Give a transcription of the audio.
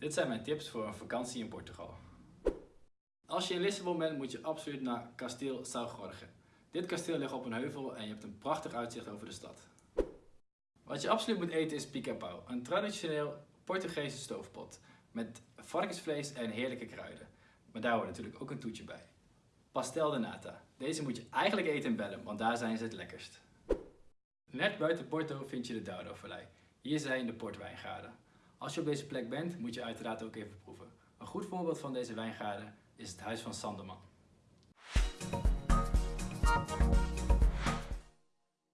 Dit zijn mijn tips voor een vakantie in Portugal. Als je in Lissabon bent moet je absoluut naar kasteel São Jorge. Dit kasteel ligt op een heuvel en je hebt een prachtig uitzicht over de stad. Wat je absoluut moet eten is pica-pau, een traditioneel Portugese stoofpot met varkensvlees en heerlijke kruiden. Maar daar hoort natuurlijk ook een toetje bij. Pastel de nata. Deze moet je eigenlijk eten in Bellum, want daar zijn ze het lekkerst. Net buiten Porto vind je de Douro-vallei. Hier zijn de portwijngaarden. Als je op deze plek bent, moet je uiteraard ook even proeven. Een goed voorbeeld van deze wijngaarden is het huis van Sanderman.